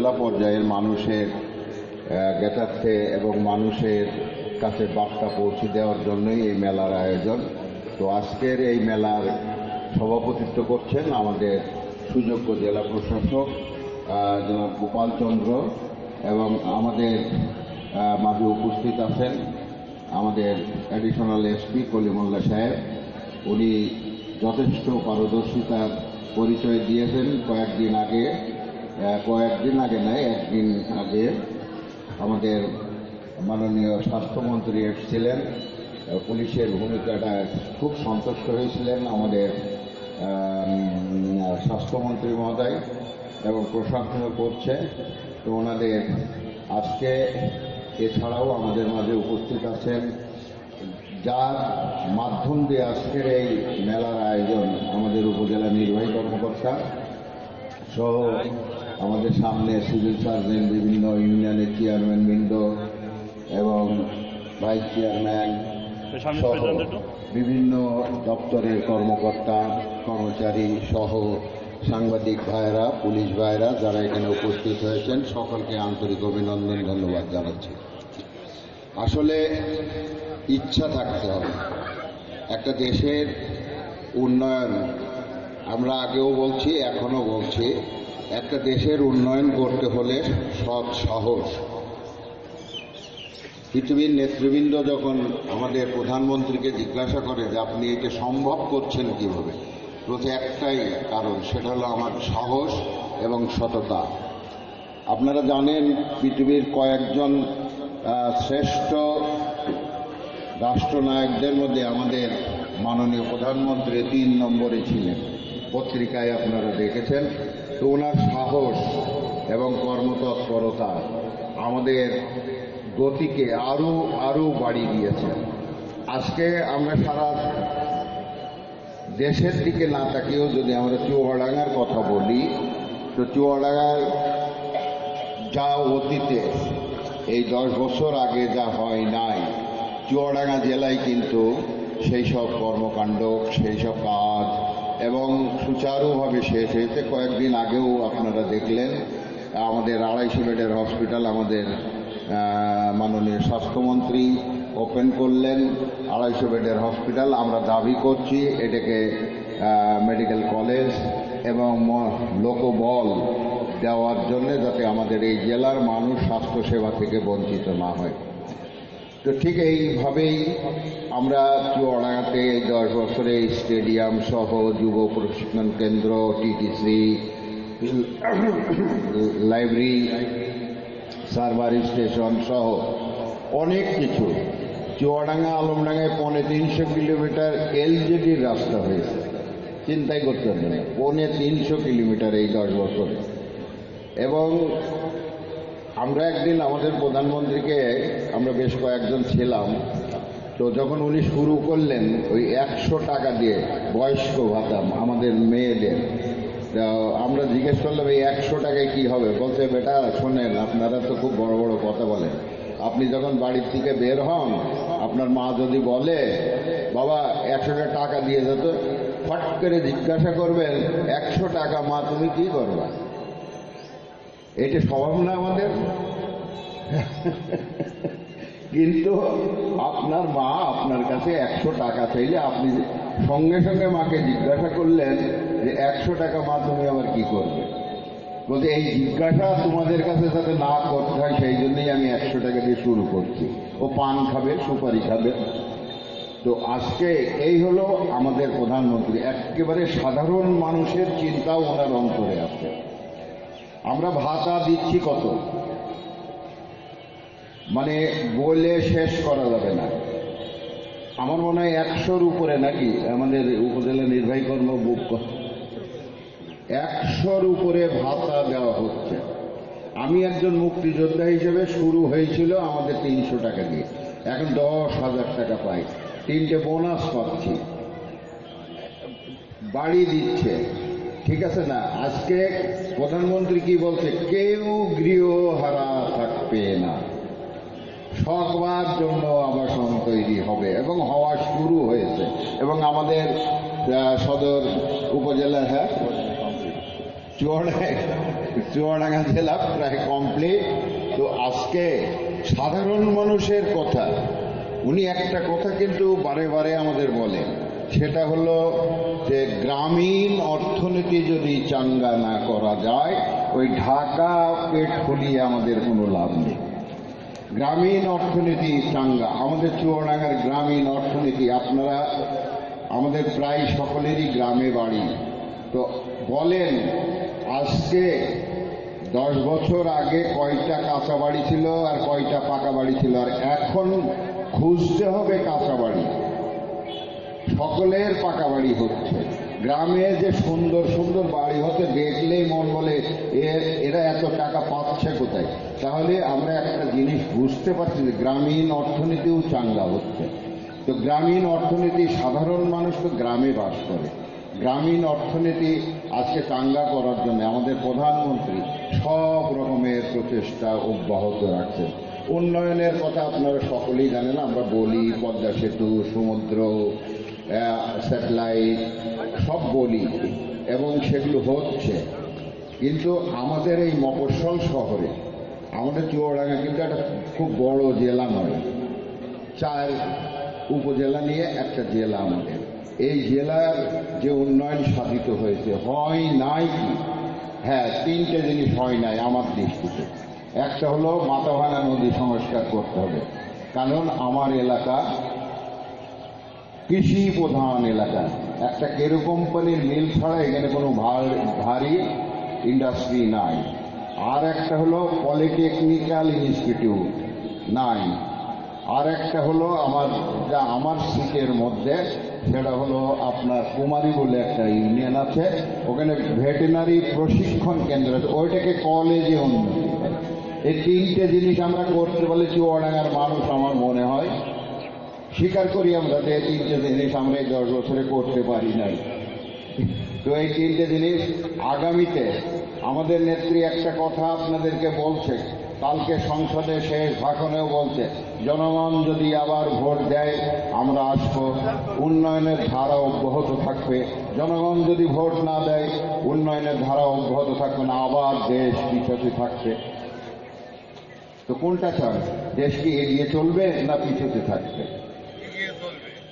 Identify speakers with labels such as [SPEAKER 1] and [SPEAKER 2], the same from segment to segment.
[SPEAKER 1] উপজেলা পর্যায়ের মানুষের জ্ঞাতার্থে এবং মানুষের কাছে বার্তা পৌঁছে দেওয়ার জন্যই এই মেলার আয়োজন। তো আজকের এই মেলার সভাপতিত্ব করছেন আমাদের সুযোগ্য জেলা প্রশাসক জনাব গোপাল চন্দ্র এবং আমাদের মাঝে উপস্থিত আছেন আমাদের অ্যাডিশনাল এসপি কলিমুল্লা সাহেব। উনি যথেষ্ট পারদর্শিতার পরিচয় দিয়েছেন কয়েকদিন আগে। কয়েকদিন আগে নয় একদিন আগে আমাদের মাননীয় স্বাস্থ্যমন্ত্রী এসেছিলেন পুলিশের ভূমিকাটা খুব সন্তুষ্ট হয়েছিলেন আমাদের স্বাস্থ্যমন্ত্রী মহোদয় এবং প্রশংসা করছে। তো ওনাদের আজকে এছাড়াও আমাদের মাঝে উপস্থিত আছেন। যার মাধ্যম দিয়ে আজকের এই মেলার আয়োজন আমাদের উপজেলা নির্বাহী কর্মকর্তা সহ আমাদের সামনে সিভিল সার্জন বিভিন্ন ইউনিয়নের চেয়ারম্যান বৃন্দ এবং ভাইস চেয়ারম্যান সহ বিভিন্ন দপ্তরের কর্মকর্তা কর্মচারী সহ সাংবাদিক ভাইরা পুলিশ ভাইরা যারা এখানে উপস্থিত হয়েছেন সকলকে আন্তরিক অভিনন্দন ধন্যবাদ জানাচ্ছি। আসলে ইচ্ছা থাকতে হবে। একটা দেশের উন্নয়ন আমরা আগেও বলছি এখনও বলছি একটা দেশের উন্নয়ন করতে হলে সৎ সাহস। পৃথিবীর নেতৃবৃন্দ যখন আমাদের প্রধানমন্ত্রীকে জিজ্ঞাসা করে যে আপনি এটা সম্ভব করছেন কীভাবে প্রতি একটাই কারণ, সেটা হলো আমার সাহস এবং সততা। আপনারা জানেন পৃথিবীর কয়েকজন শ্রেষ্ঠ রাষ্ট্রনায়কদের মধ্যে আমাদের মাননীয় প্রধানমন্ত্রী তিন নম্বরে ছিলেন। পত্রিকায় আপনারা দেখেছেন। তো ওনার সাহস এবং কর্মতৎপরতা আমাদের গতিকে আরও আরও বাড়িয়ে দিয়েছে। আজকে আমরা সারা দেশের দিকে না তাকিয়েও যদি আমরা চুয়াডাঙ্গার কথা বলি, তো চুয়াডাঙ্গার যা অতীতে, এই দশ বছর আগে যা হয় নাই, চুয়াডাঙ্গা জেলায় কিন্তু সেই সব কর্মকাণ্ড, সেই সব কাজ এবং সুচারুভাবে শেষ হয়েছে। কয়েকদিন আগেও আপনারা দেখলেন, আমাদের আড়াইশো বেডের হসপিটাল আমাদের মাননীয় স্বাস্থ্যমন্ত্রী ওপেন করলেন। আড়াইশো বেডের হসপিটাল আমরা দাবি করছি, এটাকে মেডিকেল কলেজ এবং লোকবল দেওয়ার জন্য যাতে আমাদের এই জেলার মানুষ স্বাস্থ্যসেবা থেকে বঞ্চিত না হয়। তো ঠিক এইভাবেই আমরা চুয়াডাঙ্গাতে দশ বছরে স্টেডিয়াম সহ যুব প্রশিক্ষণ কেন্দ্র, টিটিসি, লাইব্রেরি, সার্ভার স্টেশন সহ অনেক কিছু। চুয়াডাঙ্গা আলমডাঙ্গায় পৌনে তিনশো কিলোমিটার এলজেডির রাস্তা হয়েছে। চিন্তাই করতে হবে না, পৌনে তিনশো কিলোমিটার এই দশ বছরে। এবং আমরা একদিন আমাদের প্রধানমন্ত্রীকে, আমরা বেশ কয়েকজন ছিলাম, তো যখন উনি শুরু করলেন ওই একশো টাকা দিয়ে বয়স্ক ভাতা আমাদের মেয়েদের আমরা জিজ্ঞেস করলাম, এই একশো টাকায় কি হবে? বলছে, বেটা, শোনেন, আপনারা তো খুব বড় বড় কথা বলেন। আপনি যখন বাড়ির থেকে বের হন, আপনার মা যদি বলে, বাবা, একশো টাকা দিয়ে যেত ফট করে জিজ্ঞাসা করবেন, একশো টাকা মা, তুমি কি করবা? এটা স্বভাব না আমাদের? কিন্তু আপনার মা আপনার কাছে একশো টাকা চাইলে আপনি সঙ্গে সঙ্গে মাকে জিজ্ঞাসা করলেন যে, একশো টাকা মা, তুমি আবার কি করবে? বলতে এই জিজ্ঞাসা তোমাদের কাছে যাতে না করতে হয়, সেই জন্যই আমি একশো টাকা দিয়ে শুরু করছি। ও পান খাবে, সুপারি খাবে। তো আজকে এই হলো আমাদের প্রধানমন্ত্রী। একেবারে সাধারণ মানুষের চিন্তাও ওনার অন্তরে আছে। আমরা ভাতা দিচ্ছি কত? মানে বলে শেষ করা যাবে না। আমার মনে হয় একশোর উপরে নাকি আমাদের উপজেলা নির্বাহী কর্ম বুক একশোর উপরে ভাতা দেওয়া হচ্ছে। আমি একজন মুক্তিযোদ্ধা হিসেবে শুরু হয়েছিল আমাদের তিনশো টাকা দিয়ে। এখন দশ হাজার টাকা পাই। তিনটে বোনাস পাচ্ছি। বাড়ি দিচ্ছে। ঠিক আছে না? আজকে প্রধানমন্ত্রী কি বলছে? কেউ গৃহহারা থাকবে না। সবার জন্য আবাসন তৈরি হবে এবং হওয়া শুরু হয়েছে। এবং আমাদের সদর উপজেলা হ্যাঁ? চুয়াডাঙ্গা চুয়াডাঙ্গা জেলা প্রায় কমপ্লিট তো আজকে সাধারণ মানুষের কথা, উনি একটা কথা কিন্তু বারে বারে আমাদের বলেন। সেটা হলো যে গ্রামীণ অর্থনীতি যদি চাঙ্গা না করা যায়, ওই ঢাকা পেট ফুলিয়ে আমাদের কোনো লাভ নেই। গ্রামীণ অর্থনীতি চাঙ্গা। আমাদের চুয়াডাঙ্গার গ্রামীণ অর্থনীতি, আপনারা, আমাদের প্রায় সকলেরই গ্রামে বাড়ি। তো বলেন, আজকে দশ বছর আগে কয়টা কাঁচা বাড়ি ছিল আর কয়টা পাকা বাড়ি ছিল? আর এখন খুঁজতে হবে কাঁচা বাড়ি। সকলের পাকা বাড়ি হচ্ছে। গ্রামে যে সুন্দর সুন্দর বাড়ি হতে দেখলেই মন বলে এরা এত টাকা পাচ্ছে কোথায়? তাহলে আমরা একটা জিনিস বুঝতে পারছি যে গ্রামীণ অর্থনীতিও চাঙ্গা হচ্ছে। তো গ্রামীণ অর্থনীতি, সাধারণ মানুষ তো গ্রামে বাস করে। গ্রামীণ অর্থনীতি আজকে চাঙ্গা করার জন্য আমাদের প্রধানমন্ত্রী সব রকমের প্রচেষ্টা অব্যাহত রাখছেন। উন্নয়নের কথা আপনারা সকলেই জানেন, আমরা বলি পদ্মা সেতু, সমুদ্র স্যাটেলাইট সব বলি, এবং সেগুলো হচ্ছে। কিন্তু আমাদের এই মফস্বল শহরে, আমাদের চুয়াডাঙ্গা কিন্তু একটা খুব বড় জেলা নয়। চার উপজেলা নিয়ে একটা জেলা আমাদের। এই জেলার যে উন্নয়ন সাধিত হয়েছে, হয় নাই কি? হ্যাঁ তিনটে জিনিস হয় নাই আমার দৃষ্টিতে। একটা হলো মাথাভাঙা নদী সংস্কার করতে হবে। কারণ আমার এলাকা কৃষি প্রধান এলাকা। একটা কেরু কোম্পানির মিল ছাড়া এখানে কোনো ভারী ইন্ডাস্ট্রি নাই। আর একটা হলো পলিটেকনিক্যাল ইনস্টিটিউট নাই। আর একটা হলো আমার যা আমার সিটের মধ্যে, সেটা হলো আপনার কুমারী বলে একটা ইউনিয়ন আছে। ওখানে ভেটেনারি প্রশিক্ষণ কেন্দ্র আছে। ওইটাকে কলেজে উন্নতি এই তিনটে জিনিস আমরা করতে বলে চুয়াডাঙ্গার মানুষ আমার মনে হয়। স্বীকার করি আমরা যে তিনটে জিনিস আমরা এই দশ বছরে করতে পারি নাই। তো এই তিনটে জিনিস আগামীতে আমাদের নেত্রী একটা কথা আপনাদেরকে বলছে, কালকে সংসদে শেষ ভাষণেও বলছে, জনগণ যদি আবার ভোট দেয়, আমরা আসব। উন্নয়নের ধারা অব্যাহত থাকবে। জনগণ যদি ভোট না দেয়, উন্নয়নের ধারা অব্যাহত থাকবে না, আবার দেশ পিছতে থাকবে। তো কোনটা চান, দেশ কি এগিয়ে চলবে না পিছতে থাকবে?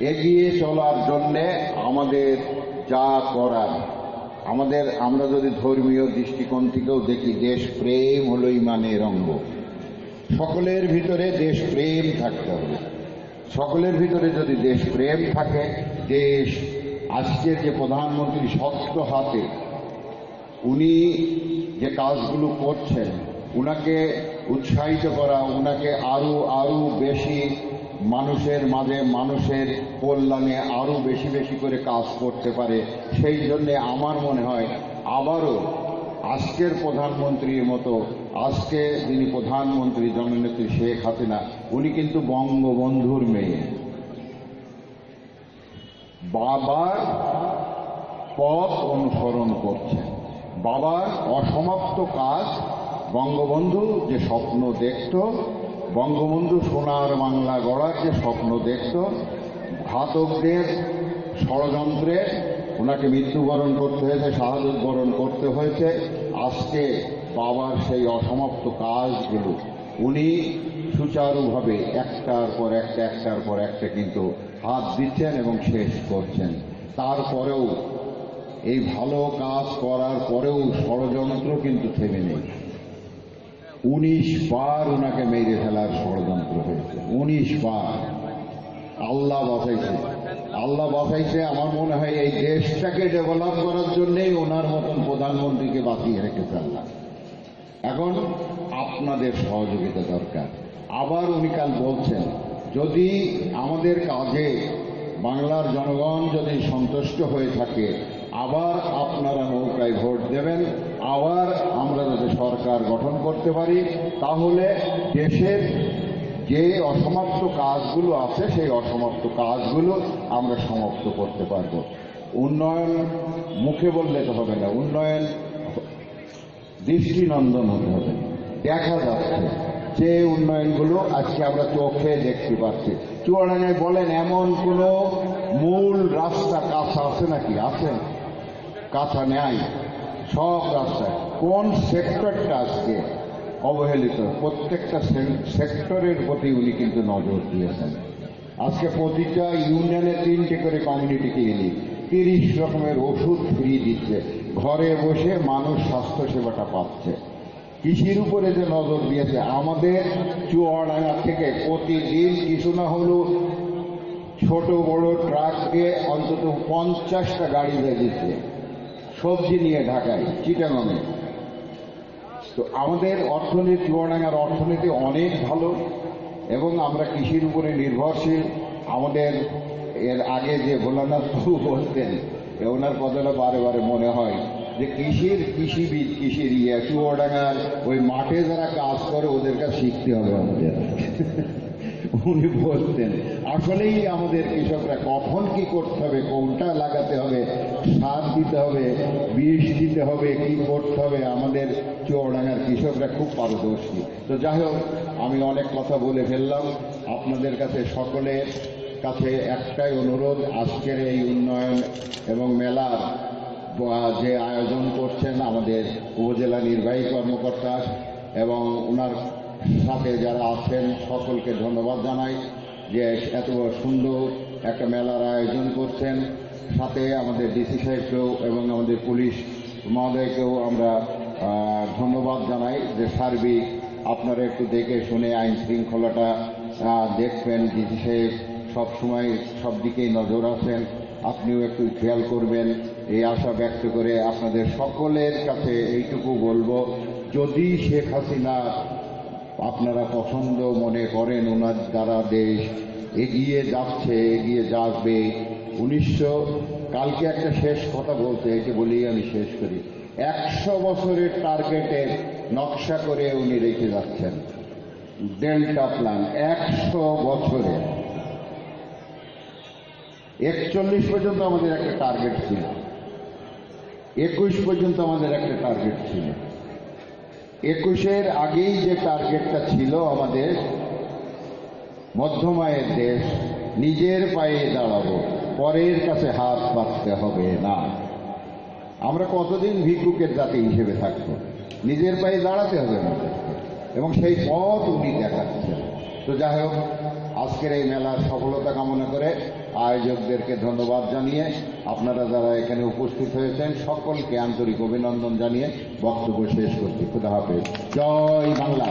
[SPEAKER 1] এগিয়ে চলার জন্যে আমাদের যা করার, আমাদের আমরা যদি ধর্মীয় দৃষ্টিকোণ থেকেও দেখি, দেশ প্রেম হলো ইমানের অঙ্গ। সকলের ভিতরে দেশ প্রেম থাকতে হবে। সকলের ভিতরে যদি দেশ প্রেম থাকে, দেশ আজকের যে প্রধানমন্ত্রী শক্ত হাতে উনি যে কাজগুলো করছেন, উনাকে উৎসাহিত করা, উনাকে আরও আরও বেশি মানুষের মাঝে মানুষের কল্যাণে আরও বেশি বেশি করে কাজ করতে পারে। সেই জন্যে আমার মনে হয় আবারও আজকের প্রধানমন্ত্রীর মতো, আজকে যিনি প্রধানমন্ত্রী জননেত্রী শেখ হাসিনা, উনি কিন্তু বঙ্গবন্ধুর মেয়ে। বাবার পথ অনুসরণ করছেন। বাবার অসমাপ্ত কাজ বঙ্গবন্ধু যে স্বপ্ন দেখত বঙ্গবন্ধু সোনার বাংলা গড়ার যে স্বপ্ন দেখত, ঘাতকদের ষড়যন্ত্রে ওনাকে মৃত্যুবরণ করতে হয়েছে শাহাদত বরণ করতে হয়েছে। আজকে বাবার সেই অসমাপ্ত কাজগুলো উনি সুচারুভাবে একটার পর একটা, একটার পর একটা কিন্তু হাত দিচ্ছেন এবং শেষ করছেন। তারপরেও এই ভালো কাজ করার পরেও ষড়যন্ত্র কিন্তু থেমে নেই। উনিশ বার ওনাকে মেরে ফেলার ষড়যন্ত্র হয়েছে। উনিশ বার। আল্লাহ বাঁচাইছে আল্লাহ বাঁচাইছে আমার মনে হয় এই দেশটাকে ডেভেলপ করার জন্যেই ওনার মতন প্রধানমন্ত্রীকে বাঁচিয়ে রেখেছে আল্লাহ। এখন আপনাদের সহযোগিতা দরকার। আবার উনি কাল বলছেন, যদি আমাদের কাজে বাংলার জনগণ যদি সন্তুষ্ট হয়ে থাকে, আবার আপনারা নৌকায় ভোট দেবেন আবার আমরা যদি সরকার গঠন করতে পারি, তাহলে দেশের যে অসমাপ্ত কাজগুলো আছে, সেই অসমাপ্ত কাজগুলো আমরা সমাপ্ত করতে পারব। উন্নয়ন মুখে বললে তো হবে না, উন্নয়ন দৃষ্টিনন্দন হতে হবে। দেখা যাচ্ছে যে উন্নয়নগুলো আজকে আমরা চোখে দেখতে পাচ্ছি। চুয়াডাঙ্গায় বলেন, এমন কোন মূল রাস্তা কাঁচা আছে নাকি? আছে কাঁচা নেয় সব রাস্তায়। কোন সেক্টরটা আজকে অবহেলিত? প্রত্যেকটা সেক্টরের প্রতি উনি কিন্তু নজর দিয়েছেন। আজকে প্রতিটা ইউনিয়নে তিনটে করে কমিউনিটি ক্লিনিক তিরিশ রকমের ওষুধ ফ্রি দিচ্ছে। ঘরে বসে মানুষ স্বাস্থ্য সেবাটা পাচ্ছে। কৃষির উপরে যে নজর দিয়েছে, আমাদের চুয়াডাঙ্গা থেকে প্রতিদিন কিছু না হলেও ছোট বড় ট্রাককে অন্তত পঞ্চাশটা গাড়ি দিয়ে দিচ্ছে সবজি নিয়ে ঢাকায়, চিটাগংয়ে। তো আমাদের অর্থনীতি, চুয়াডাঙ্গার অর্থনীতি অনেক ভালো এবং আমরা কৃষির উপরে নির্ভরশীল। আমাদের এর আগে যে ভোলানাথ বাবু বলতেন ওনার কথাটা বারে বারে মনে হয় যে কৃষির কৃষিবিদ, কৃষির ইয়ে চুয়াডাঙ্গার ওই মাঠে যারা কাজ করে ওদের কাছে শিখতে হবে আমাদের। উনি বলতেন আসলেই আমাদের কৃষকরা কখন কি করতে হবে, কোনটা লাগাতে হবে, সার দিতে হবে, বিষ দিতে হবে, কি করতে হবে, আমাদের চুয়াডাঙ্গার কৃষকরা খুব পারদর্শী। তো যাই হোক, আমি অনেক কথা বলে ফেললাম। আপনাদের কাছে সকলের কাছে একটাই অনুরোধ, আজকের এই উন্নয়ন এবং মেলার যে আয়োজন করছেন আমাদের উপজেলা নির্বাহী কর্মকর্তা এবং ওনার সাথে যারা আছেন, সকলকে ধন্যবাদ জানাই। যে এত সুন্দর একটা মেলার আয়োজন করছেন। সাথে আমাদের ডিসি সাহেবকেও এবং আমাদের পুলিশ মহোদয়কেও আমরা ধন্যবাদ জানাই যে সার্বিক আপনারা একটু দেখে শুনে আইন শৃঙ্খলাটা দেখবেন। ডিসি সাহেব সবসময় সব দিকেই নজর আছেন। আপনিও একটু খেয়াল করবেন। এই আশা ব্যক্ত করে আপনাদের সকলের কাছে এইটুকু বলব, যদি শেখ হাসিনা আপনারা পছন্দ মনে করেন ওনার দ্বারা দেশ এগিয়ে যাচ্ছে, এগিয়ে যাবে। উনিশশো, কালকে একটা শেষ কথা বলতে একে বলেই আমি শেষ করি। একশো বছরের টার্গেটের নকশা করে উনি রেখে যাচ্ছেন। ডেল্টা প্ল্যান একশো বছরে। একচল্লিশ পর্যন্ত আমাদের একটা টার্গেট ছিল। একুশ পর্যন্ত আমাদের একটা টার্গেট ছিল। একুশের আগেই যে টার্গেটটা ছিল আমাদের, মধ্যমায়ের দেশ, নিজের পায়ে দাঁড়াবো, পরের কাছে হাত পাততে হবে না। আমরা কতদিন ভিক্ষুকের জাতি হিসেবে থাকব? নিজের পায়ে দাঁড়াতে হবে আমাদেরকে। এবং সেই পথ উনি দেখাচ্ছেন। তো যাই হোক, আজকের এই মেলার সফলতা কামনা করে আয়োজকদেরকে ধন্যবাদ জানিয়ে আপনারা যারা এখানে উপস্থিত হয়েছেন, সকলকে আন্তরিক অভিনন্দন জানিয়ে বক্তব্য শেষ করছি। খুদা হাফেজ। জয় বাংলা।